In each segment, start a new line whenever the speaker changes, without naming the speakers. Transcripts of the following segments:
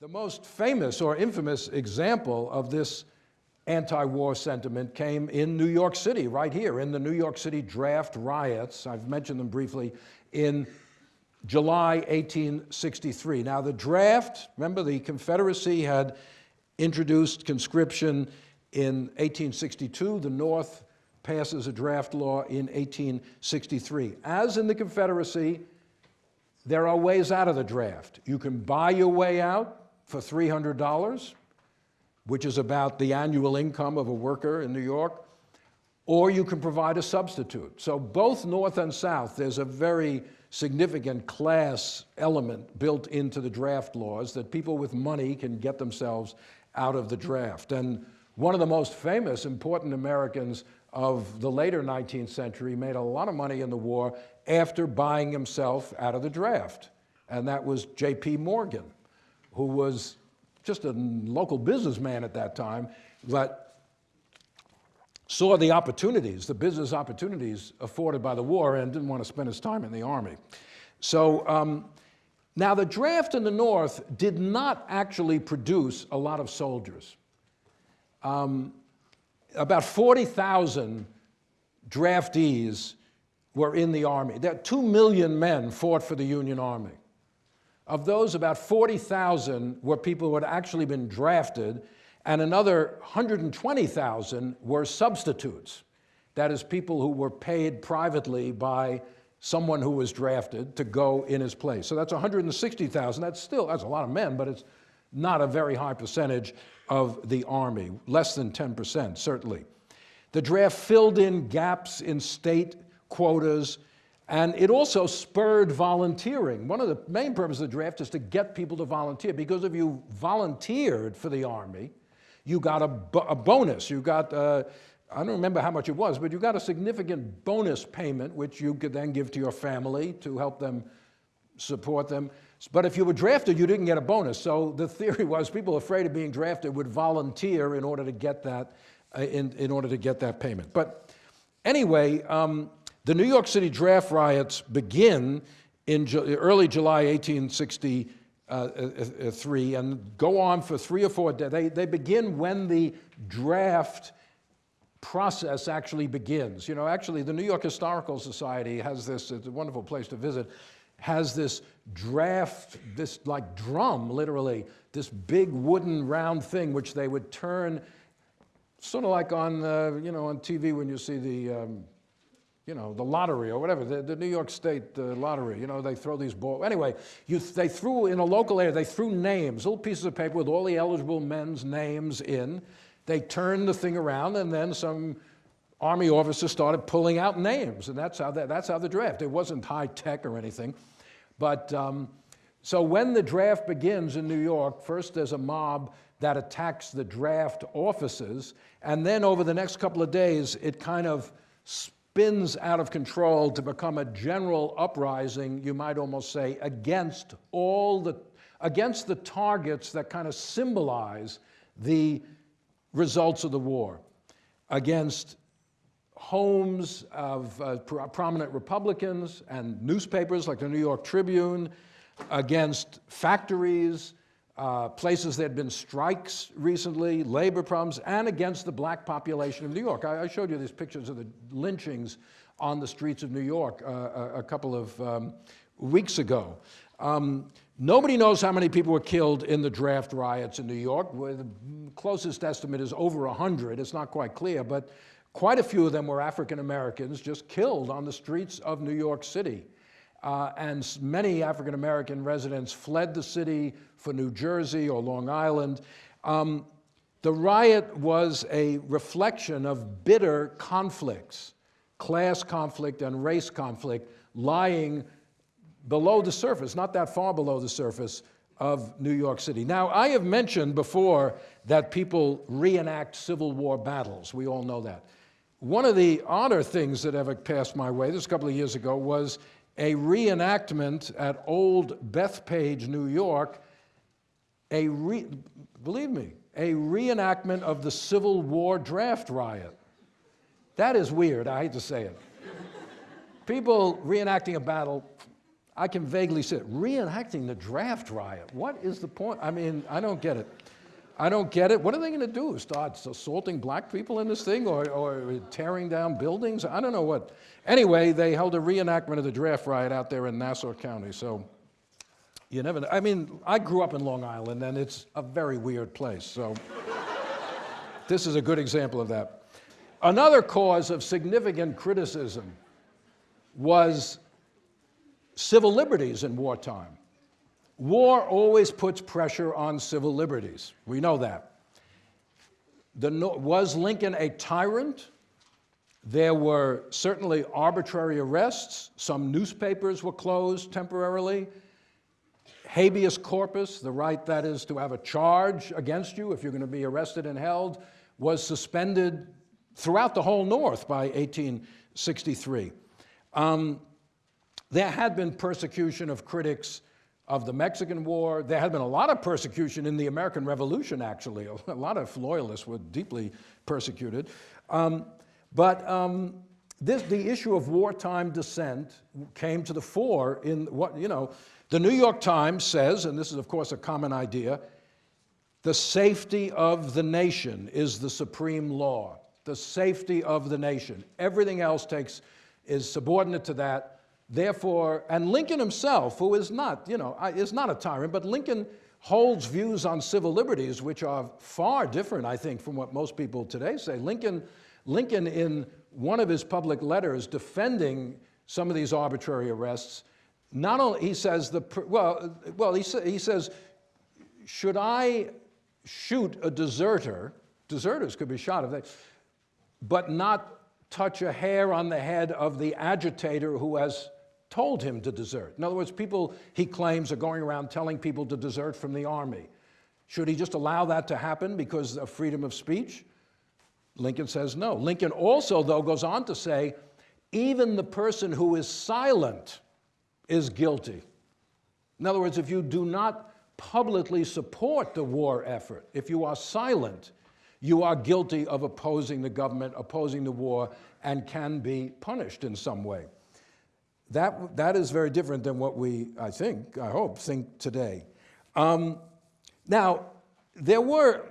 The most famous or infamous example of this anti-war sentiment came in New York City, right here, in the New York City draft riots. I've mentioned them briefly in July 1863. Now the draft, remember the Confederacy had introduced conscription in 1862. The North passes a draft law in 1863. As in the Confederacy, there are ways out of the draft. You can buy your way out for $300, which is about the annual income of a worker in New York, or you can provide a substitute. So both North and South, there's a very significant class element built into the draft laws that people with money can get themselves out of the draft. And one of the most famous important Americans of the later 19th century made a lot of money in the war after buying himself out of the draft. And that was J.P. Morgan, who was just a local businessman at that time, but saw the opportunities, the business opportunities afforded by the war and didn't want to spend his time in the army. So um, now the draft in the North did not actually produce a lot of soldiers. Um, about 40,000 draftees were in the army. There, two million men fought for the Union Army. Of those, about 40,000 were people who had actually been drafted, and another 120,000 were substitutes. That is, people who were paid privately by someone who was drafted to go in his place. So that's 160,000. That's still, that's a lot of men, but it's not a very high percentage of the Army, less than 10%, certainly. The draft filled in gaps in state quotas, and it also spurred volunteering. One of the main purposes of the draft is to get people to volunteer, because if you volunteered for the Army, you got a, a bonus. You got, uh, I don't remember how much it was, but you got a significant bonus payment, which you could then give to your family to help them support them. But if you were drafted, you didn't get a bonus. So the theory was people afraid of being drafted would volunteer in order to get that, uh, in, in order to get that payment. But anyway, um, the New York City draft riots begin in early July 1863 uh, uh, and go on for three or four days. They, they begin when the draft process actually begins. You know, actually, the New York Historical Society has this, it's a wonderful place to visit, has this draft, this like drum, literally, this big wooden round thing which they would turn, sort of like on, uh, you know, on TV when you see the, um, you know, the lottery or whatever, the, the New York State uh, lottery, you know, they throw these balls. Anyway, you, they threw, in a local area, they threw names, little pieces of paper with all the eligible men's names in. They turned the thing around and then some army officers started pulling out names and that's how, that, that's how the draft, it wasn't high tech or anything. But um, so when the draft begins in New York, first there's a mob that attacks the draft offices and then over the next couple of days, it kind of spins out of control to become a general uprising, you might almost say, against all the, against the targets that kind of symbolize the results of the war, against homes of uh, prominent Republicans and newspapers like the New York Tribune, against factories, uh, places there had been strikes recently, labor problems, and against the black population of New York. I, I showed you these pictures of the lynchings on the streets of New York uh, a, a, couple of um, weeks ago. Um, nobody knows how many people were killed in the draft riots in New York. The closest estimate is over 100. It's not quite clear, but quite a few of them were African Americans just killed on the streets of New York City. Uh, and many African American residents fled the city for New Jersey or Long Island. Um, the riot was a reflection of bitter conflicts, class conflict and race conflict lying below the surface, not that far below the surface of New York City. Now, I have mentioned before that people reenact Civil War battles. We all know that. One of the odder things that ever passed my way, this a couple of years ago, was a reenactment at Old Bethpage, New York, a re, believe me, a reenactment of the Civil War draft riot. That is weird, I hate to say it. People reenacting a battle, I can vaguely see it. Reenacting the draft riot. What is the point? I mean, I don't get it. I don't get it. What are they going to do? Start assaulting black people in this thing or, or tearing down buildings? I don't know what. Anyway, they held a reenactment of the draft riot out there in Nassau County. So you never know. I mean, I grew up in Long Island and it's a very weird place. So this is a good example of that. Another cause of significant criticism was civil liberties in wartime. War always puts pressure on civil liberties. We know that. The, was Lincoln a tyrant? There were certainly arbitrary arrests. Some newspapers were closed temporarily. Habeas corpus, the right that is to have a charge against you if you're going to be arrested and held, was suspended throughout the whole North by 1863. Um, there had been persecution of critics of the Mexican War. There had been a lot of persecution in the American Revolution, actually. A lot of loyalists were deeply persecuted. Um, but um, this, the issue of wartime dissent came to the fore in what, you know, the New York Times says, and this is, of course, a common idea, the safety of the nation is the supreme law. The safety of the nation. Everything else takes, is subordinate to that. Therefore, and Lincoln himself, who is not, you know, is not a tyrant, but Lincoln holds views on civil liberties which are far different, I think, from what most people today say. Lincoln, Lincoln in one of his public letters defending some of these arbitrary arrests, not only, he says, the, well, well he, sa he says, should I shoot a deserter, deserters could be shot if they, but not touch a hair on the head of the agitator who has told him to desert. In other words, people he claims are going around telling people to desert from the army. Should he just allow that to happen because of freedom of speech? Lincoln says no. Lincoln also, though, goes on to say, even the person who is silent is guilty. In other words, if you do not publicly support the war effort, if you are silent, you are guilty of opposing the government, opposing the war, and can be punished in some way. That, that is very different than what we, I think, I hope, think today. Um, now, there were,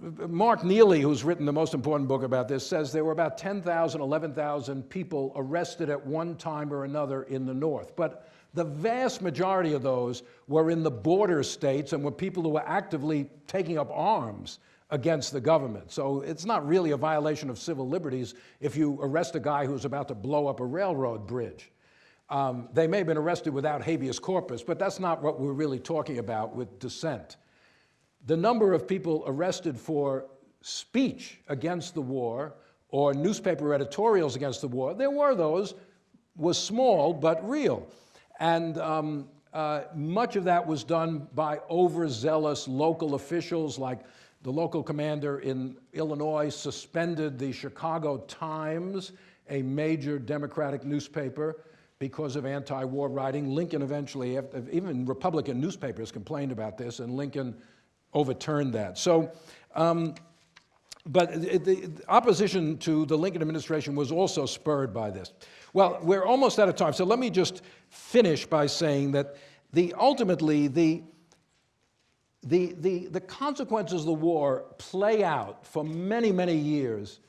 Mark Neely, who's written the most important book about this, says there were about 10,000, 11,000 people arrested at one time or another in the North. But the vast majority of those were in the border states and were people who were actively taking up arms against the government. So it's not really a violation of civil liberties if you arrest a guy who's about to blow up a railroad bridge. Um, they may have been arrested without habeas corpus, but that's not what we're really talking about with dissent. The number of people arrested for speech against the war or newspaper editorials against the war, there were those, was small but real. And um, uh, much of that was done by overzealous local officials like the local commander in Illinois suspended the Chicago Times, a major Democratic newspaper, because of anti-war writing. Lincoln eventually, even Republican newspapers complained about this, and Lincoln overturned that. So, um, but the, opposition to the Lincoln administration was also spurred by this. Well, we're almost out of time, so let me just finish by saying that the, ultimately, the, the, the, the consequences of the war play out for many, many years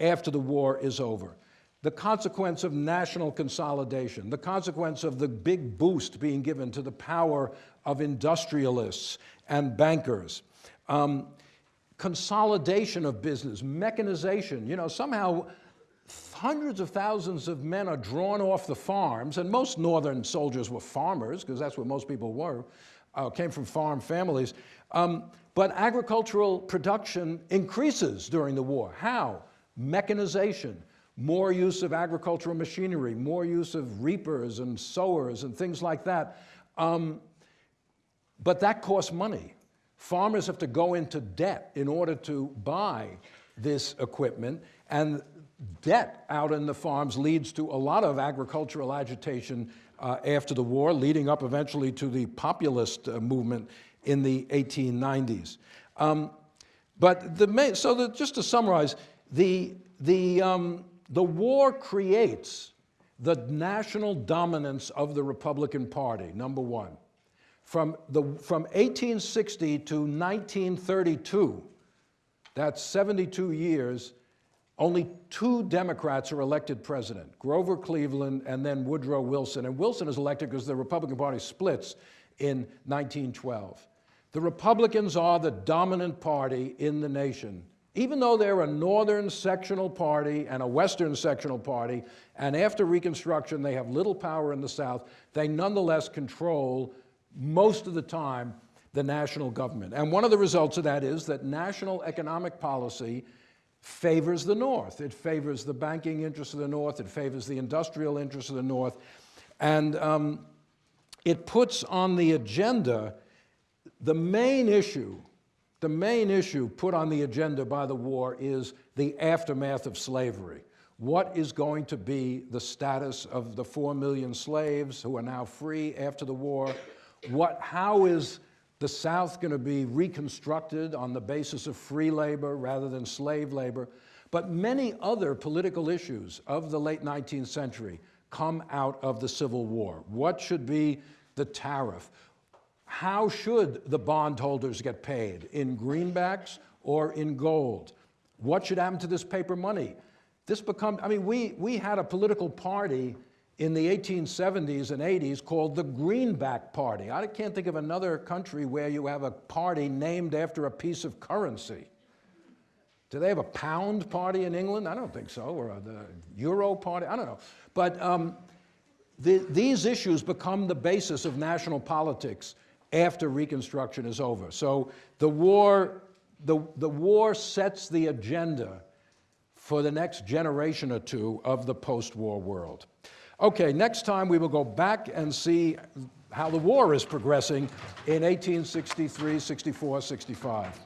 after the war is over the consequence of national consolidation, the consequence of the big boost being given to the power of industrialists and bankers, um, consolidation of business, mechanization, you know, somehow hundreds of thousands of men are drawn off the farms, and most northern soldiers were farmers, because that's what most people were, uh, came from farm families. Um, but agricultural production increases during the war. How? Mechanization, more use of agricultural machinery, more use of reapers and sowers and things like that. Um, but that costs money. Farmers have to go into debt in order to buy this equipment, and debt out in the farms leads to a lot of agricultural agitation uh, after the war, leading up eventually to the populist uh, movement in the 1890s. Um, but the main, so the, just to summarize, the, the, um, the war creates the national dominance of the Republican Party, number one. From, the, from 1860 to 1932, that's 72 years, only two Democrats are elected president, Grover Cleveland and then Woodrow Wilson. And Wilson is elected because the Republican Party splits in 1912. The Republicans are the dominant party in the nation, even though they're a northern sectional party and a western sectional party, and after Reconstruction they have little power in the South, they nonetheless control most of the time the national government. And one of the results of that is that national economic policy favors the North. It favors the banking interests of the North. It favors the industrial interests of the North. And um, it puts on the agenda the main issue, the main issue put on the agenda by the war is the aftermath of slavery. What is going to be the status of the four million slaves who are now free after the war? What, how is the South going to be reconstructed on the basis of free labor rather than slave labor. But many other political issues of the late 19th century come out of the Civil War. What should be the tariff? How should the bondholders get paid? In greenbacks or in gold? What should happen to this paper money? This become, I mean, we, we had a political party in the 1870s and 80s called the Greenback Party. I can't think of another country where you have a party named after a piece of currency. Do they have a pound party in England? I don't think so, or the Euro party, I don't know. But um, the, these issues become the basis of national politics after Reconstruction is over. So the war, the, the war sets the agenda for the next generation or two of the post-war world. Okay, next time we will go back and see how the war is progressing in 1863, 64, 65.